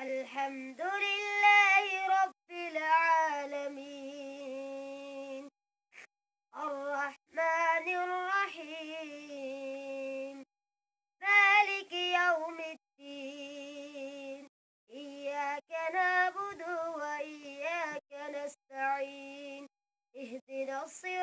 الحمد لله رب العالمين. الرحمن الرحيم. مالك يوم الدين. إياك نعبد وإياك نستعين. اهدنا الصراط